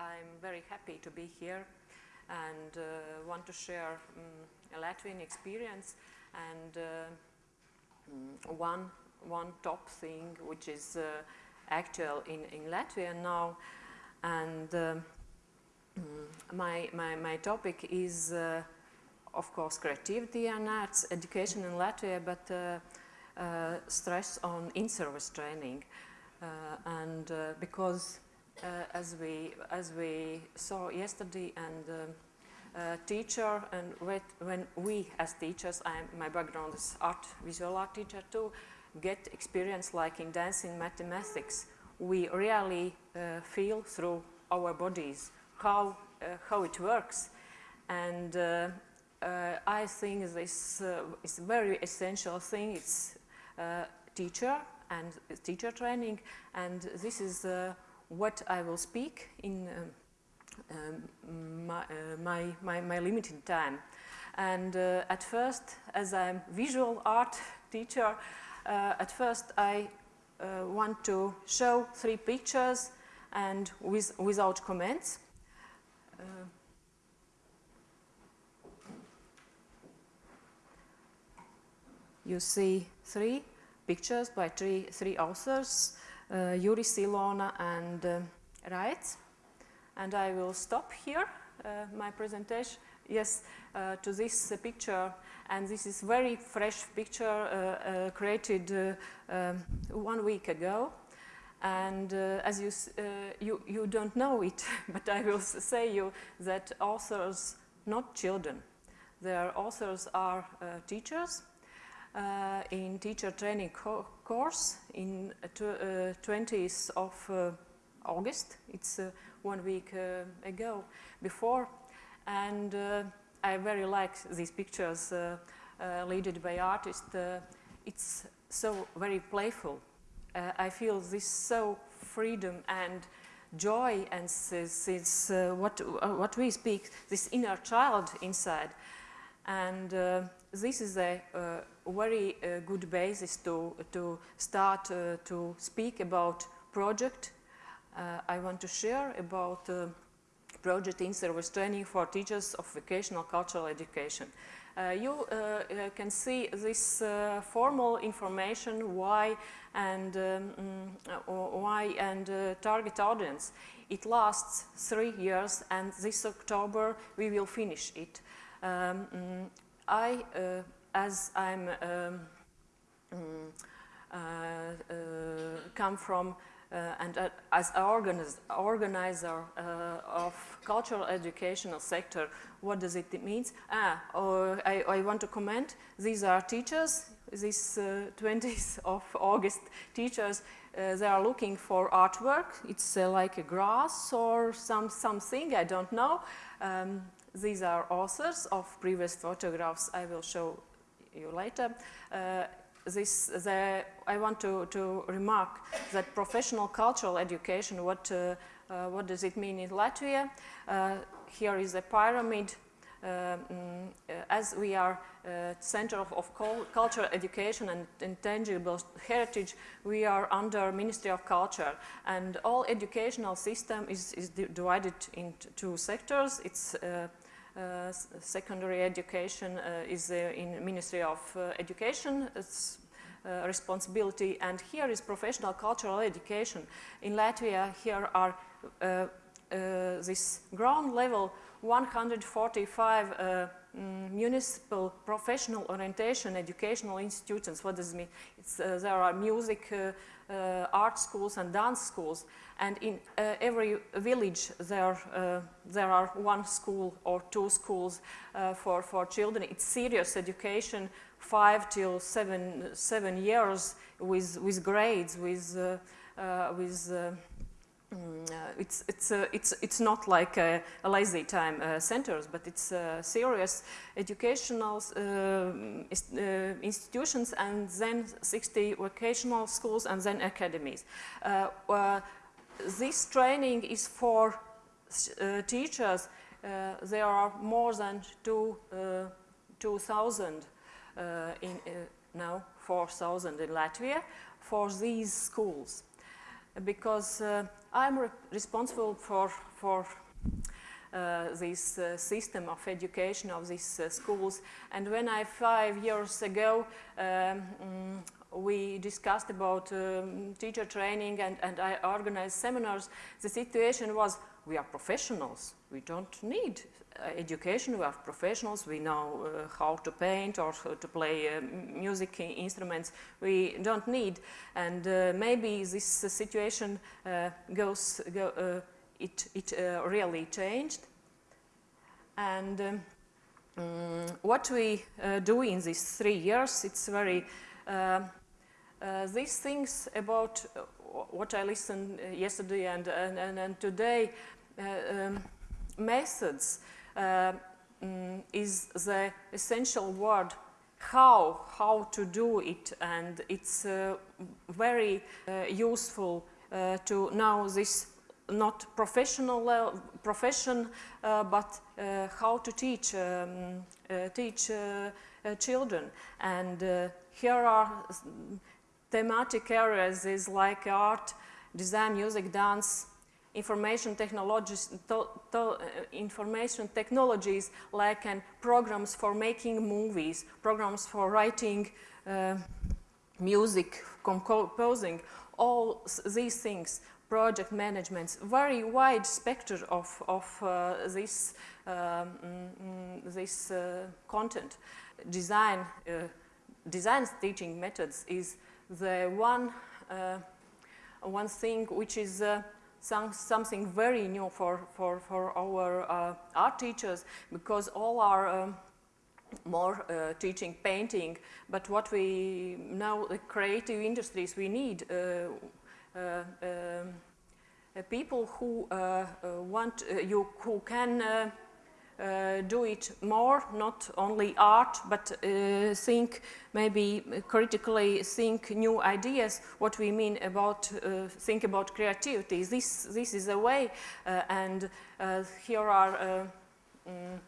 I'm very happy to be here and uh, want to share um, a Latvian experience and um, one, one top thing which is uh, actual in, in Latvia now. And um, my, my, my topic is, uh, of course, creativity and arts education in Latvia, but uh, uh, stress on in-service training. Uh, and uh, because uh, as, we, as we saw yesterday and uh, teacher and when we as teachers, I'm, my background is art, visual art teacher too, get experience like in dancing mathematics, we really uh, feel through our bodies how, uh, how it works. And uh, uh, I think this is a very essential thing. It's teacher and teacher training. And this is what I will speak in um, um, my, uh, my, my, my, limited time. And uh, at first, as I'm visual art teacher, uh, at first I want to show three pictures and with, without comments. you see three pictures by three, three authors, Yuri Silona and uh. And I will stop here uh, my presentation. Yes, uh, to this uh, picture. And this is very fresh picture created um, one week ago. And uh, as you, uh, you, you don't know it, but I will say you that authors, not children, their authors are uh, teachers in teacher training co course in 20th of August. It's one week uh, ago before. And uh, I very like these pictures uh, leaded by artists. it's so very playful. I feel this so freedom and joy and this is uh, what, uh, what we speak, this inner child inside. And uh, this is a very good basis to, to start to speak about project uh, I want to share about uh, project in-service training for teachers of vocational cultural education. Uh, you uh, uh, can see this uh, formal information, why and um, why and target audience. It lasts three years and this October we will finish it. Um, mm, I, as I'm um, mm, come from uh, and uh, as organiz organizer uh, of cultural educational sector, what does it mean? Ah, oh, I, I, want to comment, these are teachers, this 20th of August teachers, uh, they are looking for artwork. It's uh, like a grass or some something, I don't know. Um, these are authors of previous photographs I will show you later. Uh, this, the, I want to, to remark that professional cultural education, what, uh, uh, what does it mean in Latvia? Uh, here is a pyramid. Uh, mm, as we are uh, Center of, of Cultural Education and Intangible Heritage, we are under Ministry of Culture. And all educational system is, is divided into two sectors. It's Uh, secondary education uh, is uh, in Ministry of uh, Education. It's uh, responsibility and here is professional cultural education. In Latvia here are this ground level 145 uh, mm, municipal professional orientation educational institutions. What does it mean? Uh, there are music, uh, art schools and dance schools. And in uh, every village there, uh, there are one school or two schools uh, for, for children. It's serious education, five till seven, seven years with, with grades, with, uh, uh, with uh, it's, it's, uh, it's, it's not like a, a lazy time uh, centers, but it's serious educational institutions and then 60 vocational schools and then academies this training is for uh, teachers. Uh, there are more than two, uh, 2,000 in now 4,000 in Latvia for these schools. Because I'm re responsible for, for uh, this uh, system of education of these uh, schools. And when I, five years ago, um, mm, we discussed about um, teacher training and, and I organized seminars, the situation was we are professionals. We don't need uh, education. We are professionals. We know uh, how to paint or to play uh, music instruments. We don't need. And maybe this situation goes, go, it, it uh, really changed. And um, um, what we uh, do in these three years, it's very, uh, uh these things about uh, what I listened uh, yesterday and, and, and, and today, um, methods um, is the essential word how, how to do it and it's very useful to know this not professional uh, profession, uh, but uh, how to teach um, teach children. And here are thematic areas is like art, design, music, dance, information technologies, to, to, uh, information technologies like and programs for making movies, programs for writing uh, music, composing, all these things project management, very wide spectrum of, of uh, this, um, mm, this uh, content. Design, uh, design teaching methods is the one, uh, one thing which is uh, some, something very new for, for, for our uh, art teachers because all are um, more uh, teaching painting, but what we know, the creative industries, we need uh, uh, um, uh, people who uh, want you who can uh, do it more, not only art, but uh, think maybe critically think new ideas, what we mean about, uh, think about creativity. This, this is a way, and here are mm,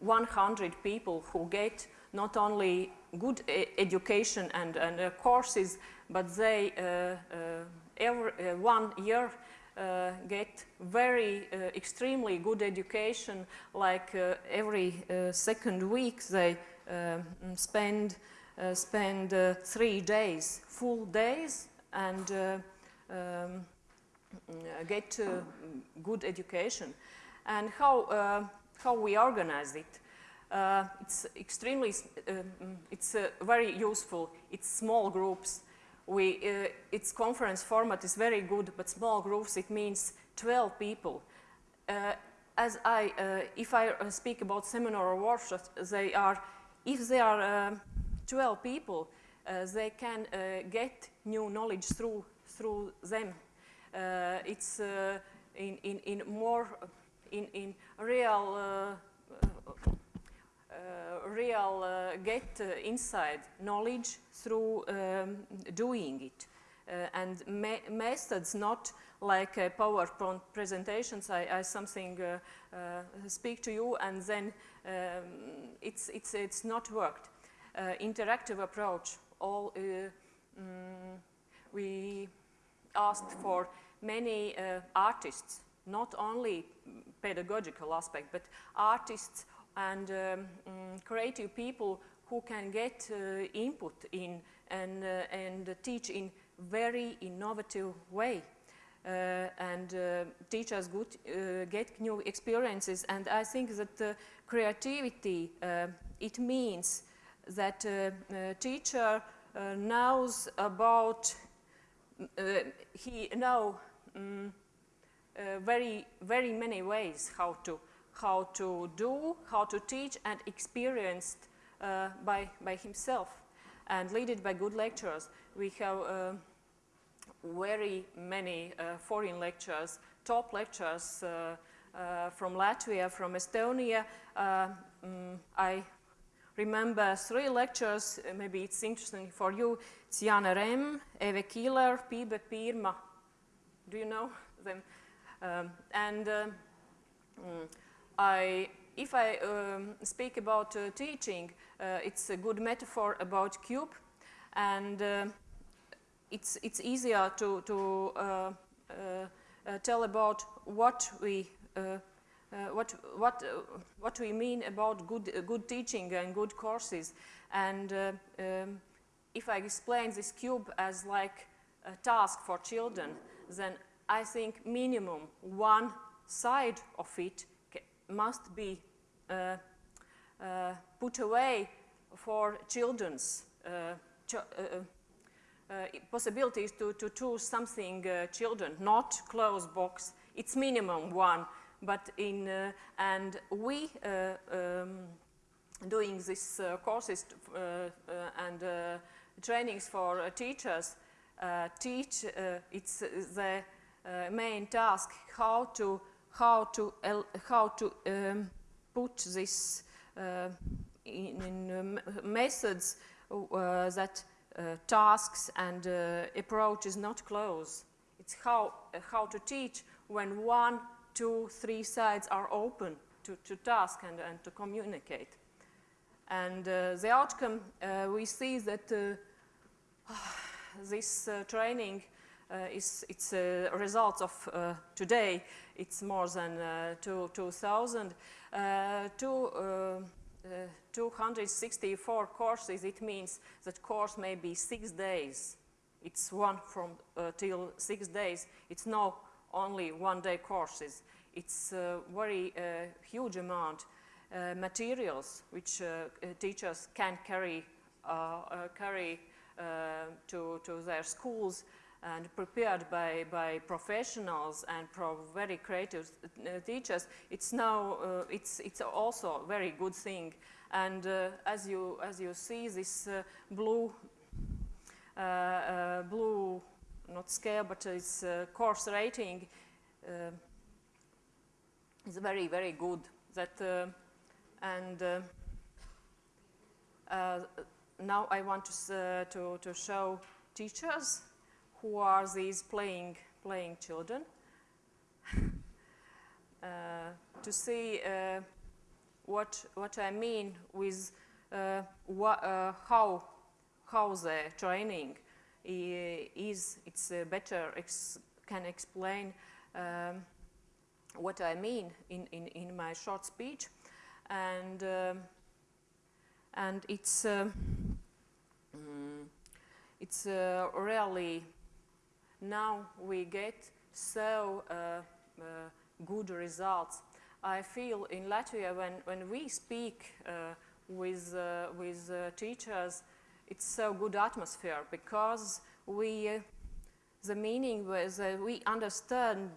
100 people who get not only good e education and, and uh, courses, but they uh, uh, every one year Uh, get very uh, extremely good education. Like uh, every second week, they um, spend spend three days, full days, and um, get good education. And how how we organize it. Uh, it's extremely, uh, mm, it's uh, very useful. It's small groups. We, uh, its conference format is very good, but small groups, it means 12 people. Uh, as I, uh, if I speak about seminar or workshops, they are, if they are 12 people, they can get new knowledge through, through them. it's in, in, in more, in, in real uh, real uh, get uh, inside knowledge through um, doing it. and me methods not like uh, PowerPoint presentations, I, I something uh, uh, speak to you and then um, it's, it's, it's not worked. interactive approach, all, um, we asked for many artists, not only pedagogical aspect, but artists and um, um, creative people who can get uh, input in and, uh, and teach in very innovative way. Uh, and uh, teach us good, uh, get new experiences. And I think that creativity, uh, it means that teacher knows about, he know um, very, very many ways how to how to do, how to teach, and experienced uh, by, by himself and led it by good lecturers. We have uh, very many uh, foreign lecturers, top lecturers uh, uh, from Latvia, from Estonia. Um, I remember three lectures, maybe it's interesting for you. It's Jana Rem, Eve Kieler, Pibe Pirma. Do you know them? Um, and mm, I, if I um, speak about uh, teaching, uh, it's a good metaphor about cube. And uh, it's, it's easier to, to uh, tell about what we what, what, what we mean about good, good teaching and good courses. And um, if I explain this cube as like a task for children, then I think minimum one side of it must be uh, uh, put away for children's uh, ch uh, uh, possibilities to, to choose something children, not closed box. It's minimum one, but in, and we um, doing these courses and trainings for teachers teach, it's the main task how to how to how to um, put this uh, in, in uh, methods uh, that tasks and approach is not close. It's how, how to teach when one, two, three sides are open to, to task and, and to communicate. And uh, the outcome, uh, we see that uh, this training is it's a result of today. It's more than two, 2,000. two, 264 courses, it means that course may be six days. It's one from uh, till six days. It's not only one day courses. It's a very uh, huge amount uh, materials which uh, uh, teachers can carry, uh, carry to, to their schools and prepared by, by professionals and very creative uh, teachers, it's now, uh, it's, it's also a very good thing. And uh, as, you, as you see, this uh, blue, uh, uh, blue, not scale, but it's course rating is very, very good. That, and now I want to, to, to show teachers who are these playing, playing children, uh, to see uh, what, what I mean with uh, uh, how, how the training is, it's better ex can explain um, what I mean in, in, in my short speech. And, um, and it's, um, mm, it's uh, really now we get so uh, uh, good results. I feel in Latvia when, when we speak uh, with, with teachers, it's so good atmosphere because we, the meaning was we understand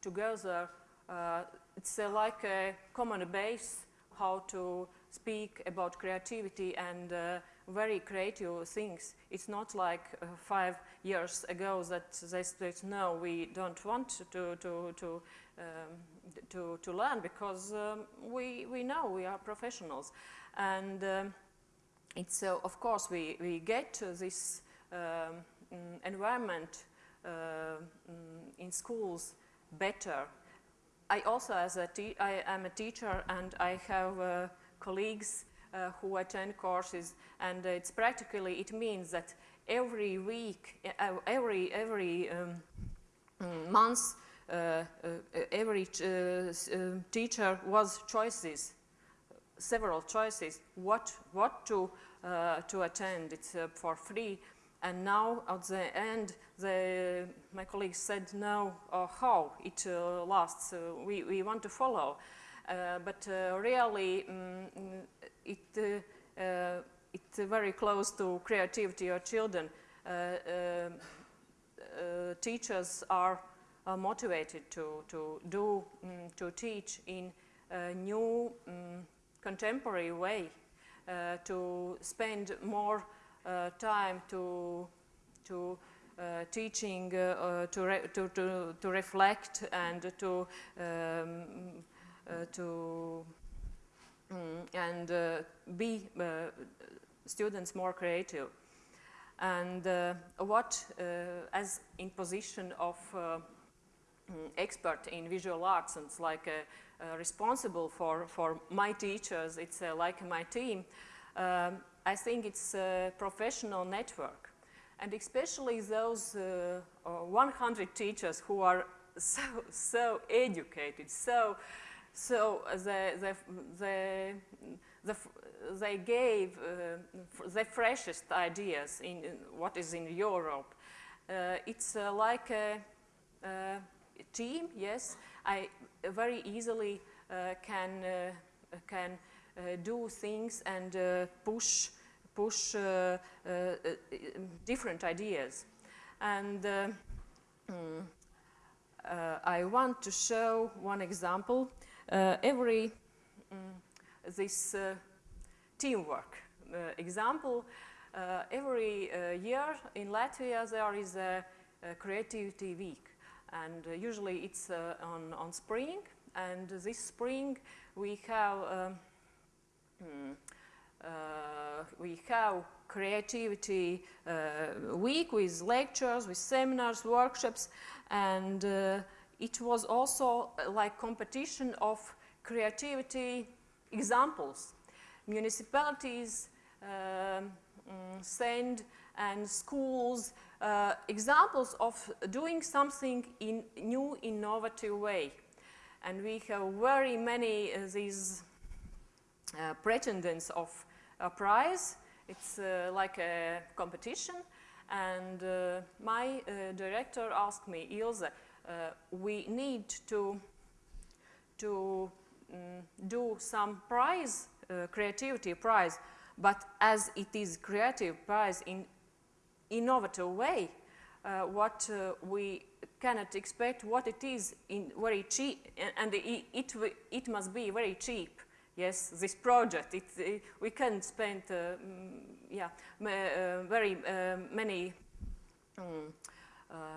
together uh, it's uh, like a common base how to speak about creativity and uh, very creative things. It's not like uh, five years ago that they said, no, we don't want to, to, to, um, to, to learn because um, we, we know we are professionals. And um, it's, uh, of course, we, we get this um, environment uh, mm, in schools better. I also, as a I am a teacher and I have uh, colleagues who attend courses and it's practically, it means that every week, uh, every, every um, mm, month, uh, uh, every uh, teacher was choices, several choices, what, what to, to attend. It's for free. And now at the end, the, my colleagues said, no, uh, how it uh, lasts, uh, we, we want to follow. But really, um, it, uh, uh, it's very close to creativity of children. Uh, teachers are motivated to, to do, um, to teach in a new um, contemporary way, to spend more time to, to uh, teaching uh, to, to, to, to, reflect and to, um, uh, to Mm, and uh, be uh, students more creative. And uh, what, as in position of mm, expert in visual arts and like responsible for, for my teachers, it's like my team, um, I think it's a professional network. And especially those uh, 100 teachers who are so, so educated, so, so they, they, they, the, they gave uh, the freshest ideas in, in, what is in Europe. Uh, it's uh, like a, a, team, yes. I very easily uh, can, uh, can uh, do things and push, push different ideas. And mm, I want to show one example. Every mm, this teamwork uh, example, uh, every uh, year in Latvia there is a, a creativity week. And usually it's on, on spring. And this spring we have um, hmm, uh, we have creativity uh, week with lectures, with seminars, workshops, and uh, it was also like competition of creativity examples municipalities mm, send and schools uh, examples of doing something in new innovative way. And we have very many uh, these uh, pretenders of a prize. It's uh, like a competition. And uh, my uh, director asked me, Ilse, we need to, to um, do some prize uh, creativity prize, but as it is creative prize in innovative way, uh, what uh, we cannot expect what it is in very cheap, and it, it, must be very cheap. Yes, this project, it, it, we can spend, uh, mm, yeah, uh, very uh, many um,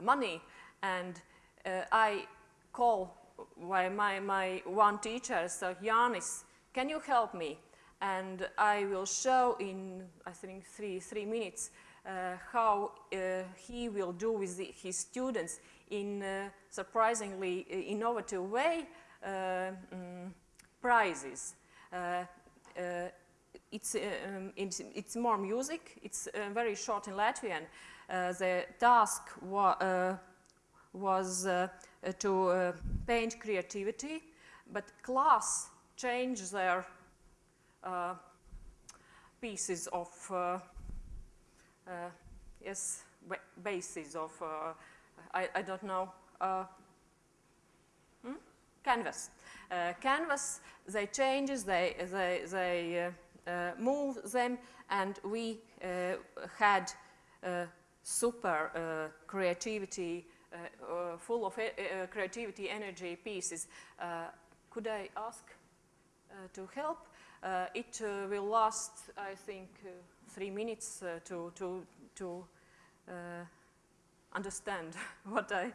money, and I call my, my, my one teacher, so Janis, can you help me? And I will show in, I think, three, three minutes uh, how uh, he will do with the, his students in a surprisingly uh, innovative way um, prizes. Uh, uh, it's, um, it's, it's, more music, it's very short in Latvian. the task wa was to paint creativity, but class change their uh, pieces of, uh, uh, yes, bases of, I, I, don't know, hmm? canvas. canvas, they changes, they, they, they move them, and we had super creativity uh, uh, Uh, uh, full of uh, uh, creativity, energy pieces. could I ask to help? it will last, I think, three minutes to, to, to understand what I...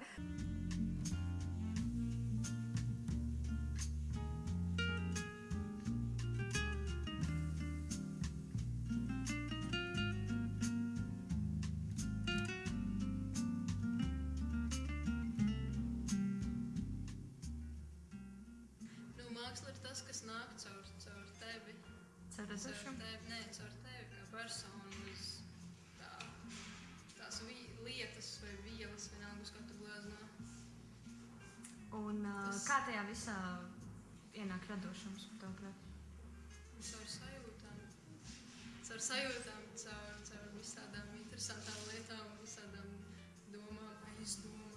radošums, tavuprāt? Caur sajūtām, caur sajūtām, caur, caur visādām interesantām lietām, visādām domām, aizdomām.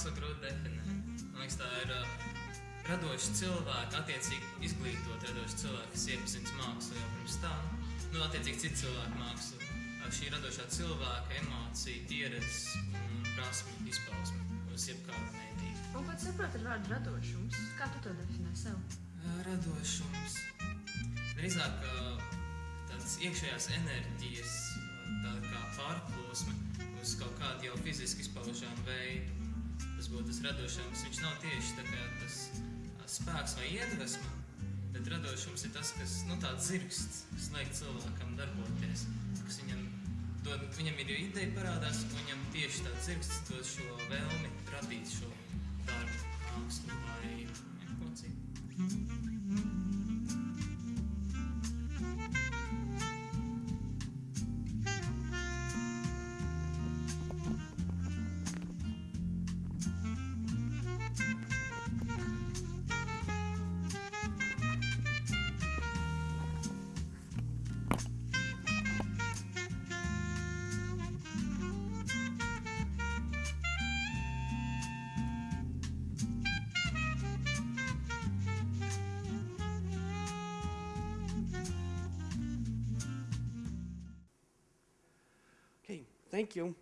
Māksla grūti definēt. Man liekas, tā ir uh, radoši cilvēki, attiecīgi izglītot radoši cilvēki, kas iepazīst mākslu jau pirms tam, nu, attiecīgi citu cilvēku mākslu. Šī radošā cilvēka emocija, pieredzes un prasme izpausme uz jebkādu mēdīju. Un ko tu saproti ar vārdu radošums? Kā tu to definē sev? Radošums. Drīzāk tāds iekšējās enerģijas tāda kā pārplūsme uz kaut kādu jau fiziski izpaužamu veidu. Tas būtu tas radošums. Viņš nav tieši tā kā tas spēks vai iedvesma, bet radošums ir tas, kas, nu, tāds zirgsts, kas liek cilvēkam darboties, kas viņam dod, viņam ir ideja parādās, un viņam tieši tāds zirgsts dod šo vēlmi radīt šo darbu, mākslu vai ko citu. Thank you.